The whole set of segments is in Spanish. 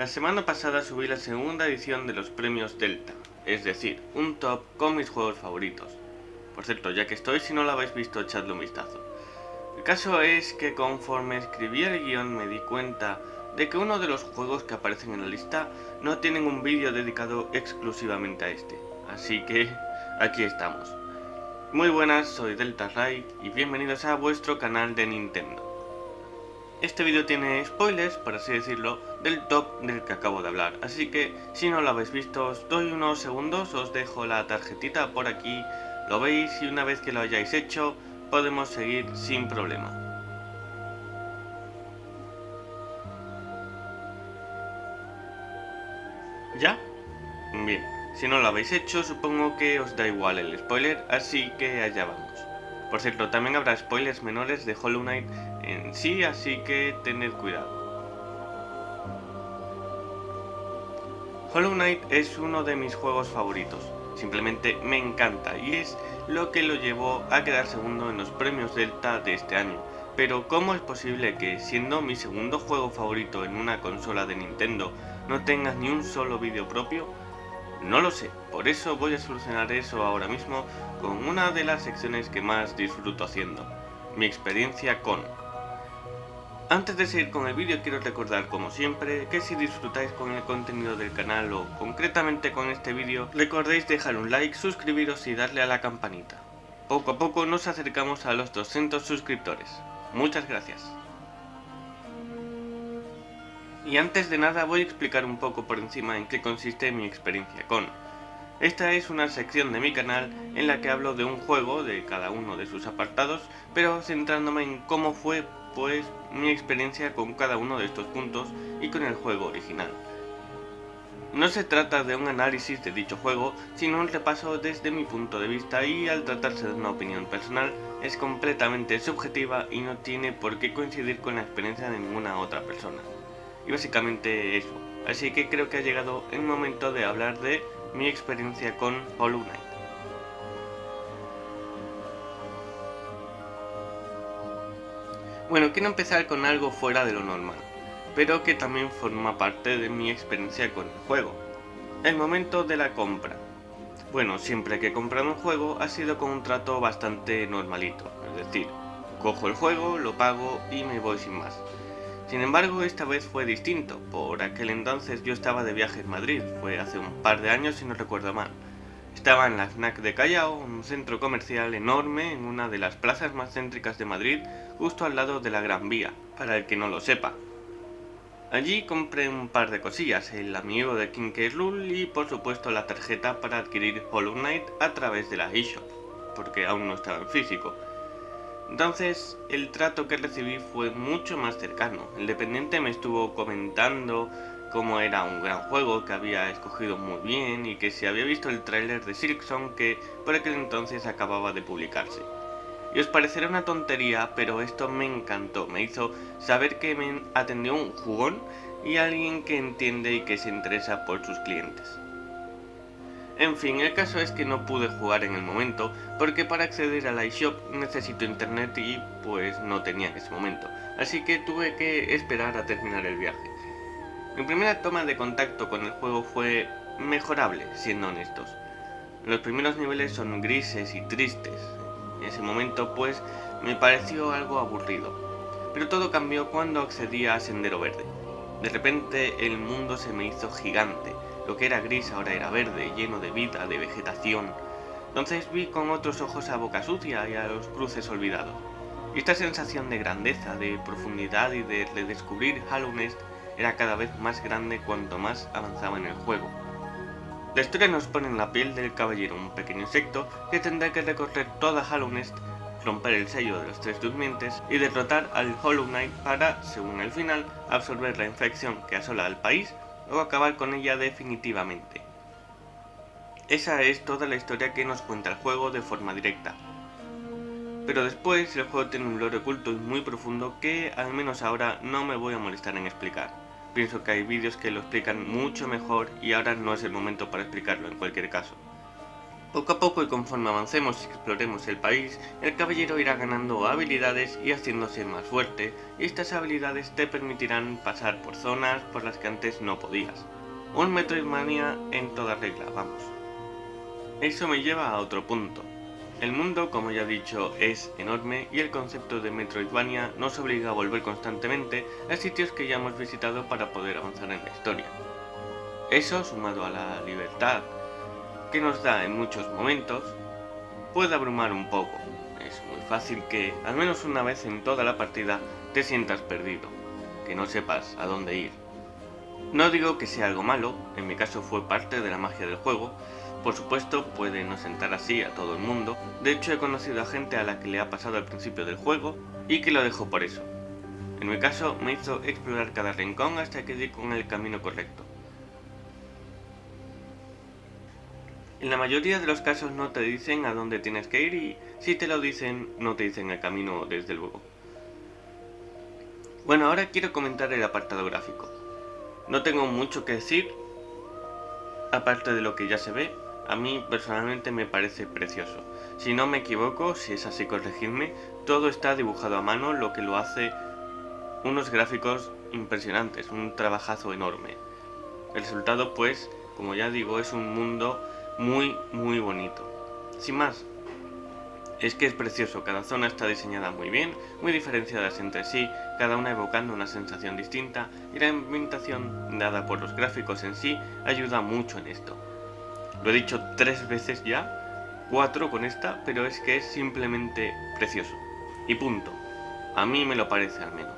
La semana pasada subí la segunda edición de los premios Delta, es decir, un top con mis juegos favoritos. Por cierto, ya que estoy, si no lo habéis visto, echadle un vistazo. El caso es que conforme escribí el guion me di cuenta de que uno de los juegos que aparecen en la lista no tienen un vídeo dedicado exclusivamente a este. Así que aquí estamos. Muy buenas, soy Delta Ray y bienvenidos a vuestro canal de Nintendo. Este vídeo tiene spoilers, por así decirlo, del top del que acabo de hablar, así que si no lo habéis visto os doy unos segundos, os dejo la tarjetita por aquí, lo veis y una vez que lo hayáis hecho podemos seguir sin problema. ¿Ya? Bien, si no lo habéis hecho supongo que os da igual el spoiler, así que allá vamos. Por cierto, también habrá spoilers menores de Hollow Knight sí, así que tened cuidado. Hollow Knight es uno de mis juegos favoritos, simplemente me encanta y es lo que lo llevó a quedar segundo en los premios Delta de este año. Pero ¿cómo es posible que siendo mi segundo juego favorito en una consola de Nintendo no tengas ni un solo vídeo propio? No lo sé, por eso voy a solucionar eso ahora mismo con una de las secciones que más disfruto haciendo, mi experiencia con. Antes de seguir con el vídeo quiero recordar como siempre que si disfrutáis con el contenido del canal o concretamente con este vídeo, recordéis dejar un like, suscribiros y darle a la campanita. Poco a poco nos acercamos a los 200 suscriptores. Muchas gracias. Y antes de nada voy a explicar un poco por encima en qué consiste mi experiencia con. Esta es una sección de mi canal en la que hablo de un juego, de cada uno de sus apartados, pero centrándome en cómo fue pues mi experiencia con cada uno de estos puntos y con el juego original. No se trata de un análisis de dicho juego, sino un repaso desde mi punto de vista y al tratarse de una opinión personal es completamente subjetiva y no tiene por qué coincidir con la experiencia de ninguna otra persona. Y básicamente eso. Así que creo que ha llegado el momento de hablar de mi experiencia con Hollow Knight. Bueno, quiero empezar con algo fuera de lo normal, pero que también forma parte de mi experiencia con el juego. El momento de la compra. Bueno, siempre que he comprado un juego ha sido con un trato bastante normalito, es decir, cojo el juego, lo pago y me voy sin más. Sin embargo, esta vez fue distinto, por aquel entonces yo estaba de viaje en Madrid, fue hace un par de años si no recuerdo mal. Estaba en la FNAC de Callao, un centro comercial enorme en una de las plazas más céntricas de Madrid, justo al lado de la Gran Vía, para el que no lo sepa. Allí compré un par de cosillas, el amigo de King y por supuesto la tarjeta para adquirir Hollow Knight a través de la eShop, porque aún no estaba en físico. Entonces, el trato que recibí fue mucho más cercano. El dependiente me estuvo comentando cómo era un gran juego que había escogido muy bien y que se había visto el tráiler de Silksong que por aquel entonces acababa de publicarse. Y os parecerá una tontería, pero esto me encantó, me hizo saber que me atendió un jugón y alguien que entiende y que se interesa por sus clientes. En fin, el caso es que no pude jugar en el momento, porque para acceder a la eShop necesito internet y pues no tenía en ese momento, así que tuve que esperar a terminar el viaje. Mi primera toma de contacto con el juego fue mejorable, siendo honestos. Los primeros niveles son grises y tristes, en ese momento pues me pareció algo aburrido, pero todo cambió cuando accedí a Sendero Verde. De repente el mundo se me hizo gigante, lo que era gris ahora era verde, lleno de vida, de vegetación. Entonces vi con otros ojos a Boca Sucia y a los cruces olvidados. Y esta sensación de grandeza, de profundidad y de redescubrir Hallownest era cada vez más grande cuanto más avanzaba en el juego. La historia nos pone en la piel del caballero, un pequeño insecto que tendrá que recorrer toda Hallownest, romper el sello de los tres durmientes y derrotar al Hollow Knight para, según el final, absorber la infección que asola al país o acabar con ella definitivamente. Esa es toda la historia que nos cuenta el juego de forma directa. Pero después el juego tiene un lore oculto y muy profundo que al menos ahora no me voy a molestar en explicar. Pienso que hay vídeos que lo explican mucho mejor y ahora no es el momento para explicarlo en cualquier caso. Poco a poco y conforme avancemos y exploremos el país, el caballero irá ganando habilidades y haciéndose más fuerte, y estas habilidades te permitirán pasar por zonas por las que antes no podías. Un Metroidvania en toda regla, vamos. Eso me lleva a otro punto. El mundo, como ya he dicho, es enorme y el concepto de Metroidvania nos obliga a volver constantemente a sitios que ya hemos visitado para poder avanzar en la historia. Eso, sumado a la libertad que nos da en muchos momentos, puede abrumar un poco. Es muy fácil que, al menos una vez en toda la partida, te sientas perdido, que no sepas a dónde ir. No digo que sea algo malo, en mi caso fue parte de la magia del juego, por supuesto puede no sentar así a todo el mundo, de hecho he conocido a gente a la que le ha pasado al principio del juego y que lo dejó por eso. En mi caso me hizo explorar cada rincón hasta que di con el camino correcto. En la mayoría de los casos no te dicen a dónde tienes que ir y si te lo dicen, no te dicen el camino desde luego. Bueno, ahora quiero comentar el apartado gráfico. No tengo mucho que decir, aparte de lo que ya se ve, a mí personalmente me parece precioso. Si no me equivoco, si es así corregidme, todo está dibujado a mano, lo que lo hace unos gráficos impresionantes, un trabajazo enorme. El resultado pues, como ya digo, es un mundo muy, muy bonito. Sin más, es que es precioso, cada zona está diseñada muy bien, muy diferenciadas entre sí, cada una evocando una sensación distinta, y la ambientación dada por los gráficos en sí ayuda mucho en esto. Lo he dicho tres veces ya, cuatro con esta, pero es que es simplemente precioso. Y punto. A mí me lo parece al menos.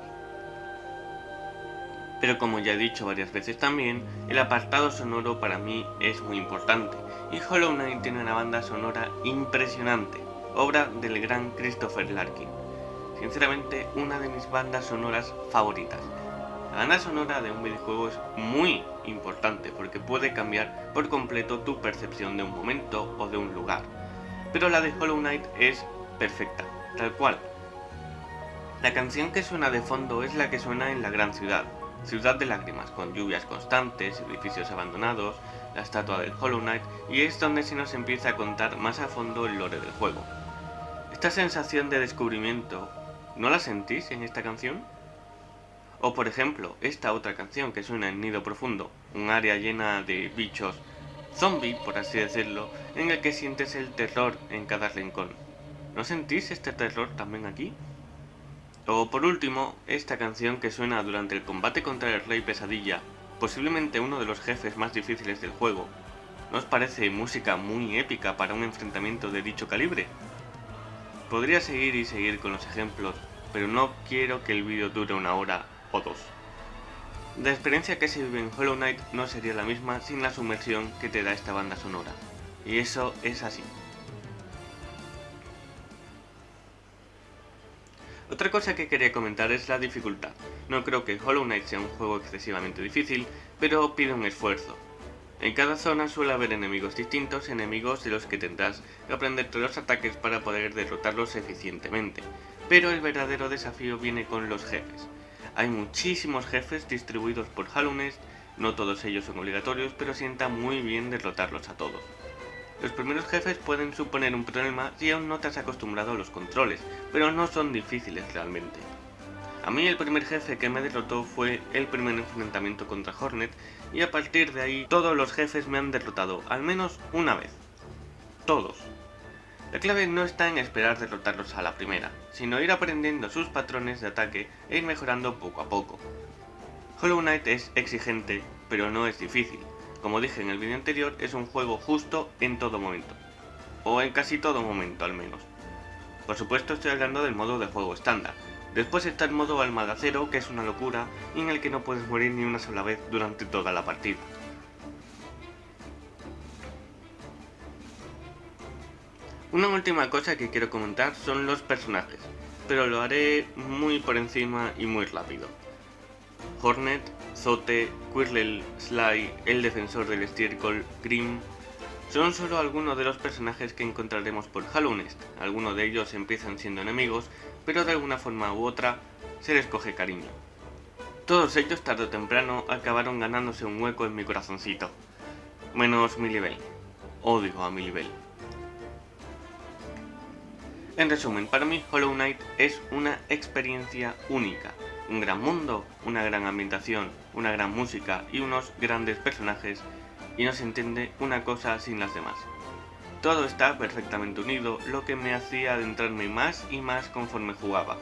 Pero como ya he dicho varias veces también, el apartado sonoro para mí es muy importante, y Hollow Knight tiene una banda sonora impresionante, obra del gran Christopher Larkin. Sinceramente, una de mis bandas sonoras favoritas. La banda sonora de un videojuego es muy importante porque puede cambiar por completo tu percepción de un momento o de un lugar. Pero la de Hollow Knight es perfecta, tal cual. La canción que suena de fondo es la que suena en la gran ciudad, Ciudad de Lágrimas, con lluvias constantes, edificios abandonados, la estatua del Hollow Knight, y es donde se nos empieza a contar más a fondo el lore del juego. Esta sensación de descubrimiento, ¿no la sentís en esta canción? O por ejemplo, esta otra canción que suena en Nido Profundo, un área llena de bichos zombie, por así decirlo, en el que sientes el terror en cada rincón. ¿No sentís este terror también aquí? O por último, esta canción que suena durante el combate contra el Rey Pesadilla, posiblemente uno de los jefes más difíciles del juego. ¿No os parece música muy épica para un enfrentamiento de dicho calibre? Podría seguir y seguir con los ejemplos, pero no quiero que el vídeo dure una hora o dos. La experiencia que se vive en Hollow Knight no sería la misma sin la sumersión que te da esta banda sonora. Y eso es así. Otra cosa que quería comentar es la dificultad. No creo que Hollow Knight sea un juego excesivamente difícil, pero pide un esfuerzo. En cada zona suele haber enemigos distintos, enemigos de los que tendrás que aprenderte los ataques para poder derrotarlos eficientemente. Pero el verdadero desafío viene con los jefes. Hay muchísimos jefes distribuidos por Knight, no todos ellos son obligatorios, pero sienta muy bien derrotarlos a todos. Los primeros jefes pueden suponer un problema si aún no te has acostumbrado a los controles, pero no son difíciles realmente. A mí el primer jefe que me derrotó fue el primer enfrentamiento contra Hornet y a partir de ahí todos los jefes me han derrotado al menos una vez. Todos. La clave no está en esperar derrotarlos a la primera, sino ir aprendiendo sus patrones de ataque e ir mejorando poco a poco. Hollow Knight es exigente, pero no es difícil, como dije en el vídeo anterior, es un juego justo en todo momento. O en casi todo momento al menos. Por supuesto estoy hablando del modo de juego estándar. Después está el modo almagacero, que es una locura, y en el que no puedes morir ni una sola vez durante toda la partida. Una última cosa que quiero comentar son los personajes, pero lo haré muy por encima y muy rápido. Hornet, Zote, Quirrell, Sly, el defensor del estiércol, Grim, son solo algunos de los personajes que encontraremos por Hallownest. Algunos de ellos empiezan siendo enemigos, pero de alguna forma u otra se les coge cariño. Todos ellos tarde o temprano acabaron ganándose un hueco en mi corazoncito. Menos Millibel. Odio a Millibel. En resumen, para mí Hollow Knight es una experiencia única. Un gran mundo, una gran ambientación, una gran música y unos grandes personajes y no se entiende una cosa sin las demás. Todo está perfectamente unido, lo que me hacía adentrarme más y más conforme jugaba.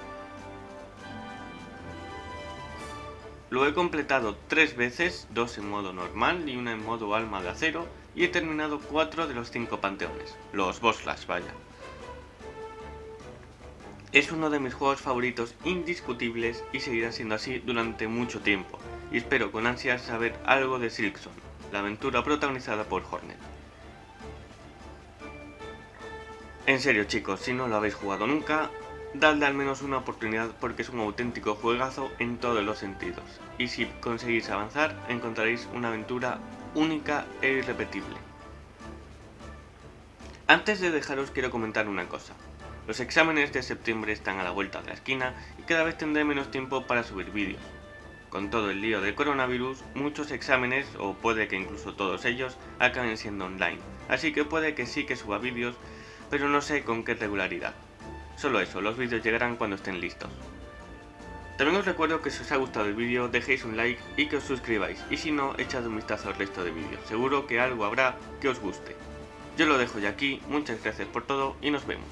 Lo he completado tres veces, dos en modo normal y una en modo alma de acero, y he terminado cuatro de los cinco panteones, los boss flash vaya. Es uno de mis juegos favoritos indiscutibles y seguirá siendo así durante mucho tiempo, y espero con ansias saber algo de Silkson, la aventura protagonizada por Hornet. En serio chicos, si no lo habéis jugado nunca, dadle al menos una oportunidad porque es un auténtico juegazo en todos los sentidos. Y si conseguís avanzar, encontraréis una aventura única e irrepetible. Antes de dejaros quiero comentar una cosa. Los exámenes de septiembre están a la vuelta de la esquina y cada vez tendré menos tiempo para subir vídeos. Con todo el lío del coronavirus, muchos exámenes, o puede que incluso todos ellos, acaben siendo online. Así que puede que sí que suba vídeos, pero no sé con qué regularidad. Solo eso, los vídeos llegarán cuando estén listos. También os recuerdo que si os ha gustado el vídeo dejéis un like y que os suscribáis, y si no, echad un vistazo al resto de vídeos, seguro que algo habrá que os guste. Yo lo dejo ya aquí, muchas gracias por todo y nos vemos.